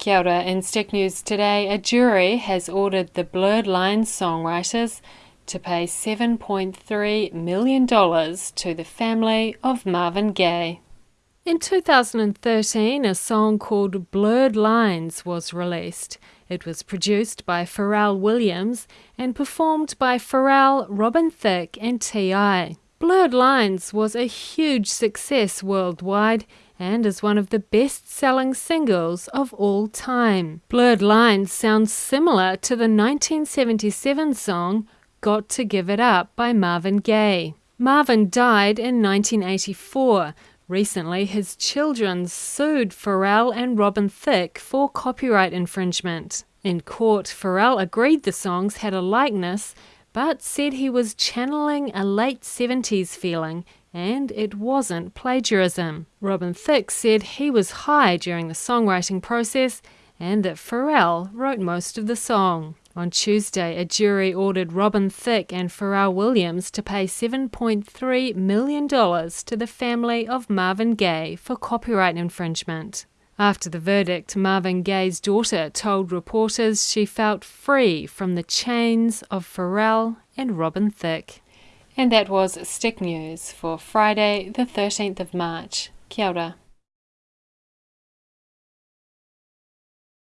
Kia ora. In Stick News today, a jury has ordered the Blurred Lines songwriters to pay $7.3 million to the family of Marvin Gaye. In 2013, a song called Blurred Lines was released. It was produced by Pharrell Williams and performed by Pharrell, Robin Thicke, and T.I. Blurred Lines was a huge success worldwide and is one of the best selling singles of all time. Blurred Lines sounds similar to the 1977 song Got to Give It Up by Marvin Gaye. Marvin died in 1984. Recently, his children sued Pharrell and Robin Thicke for copyright infringement. In court, Pharrell agreed the songs had a likeness, but said he was channeling a late 70s feeling and it wasn't plagiarism. Robin Thicke said he was high during the songwriting process and that Pharrell wrote most of the song. On Tuesday, a jury ordered Robin Thicke and Pharrell Williams to pay $7.3 million to the family of Marvin Gaye for copyright infringement. After the verdict, Marvin Gaye's daughter told reporters she felt free from the chains of Pharrell and Robin Thicke. And that was Stick News for Friday, the 13th of March. Kia ora.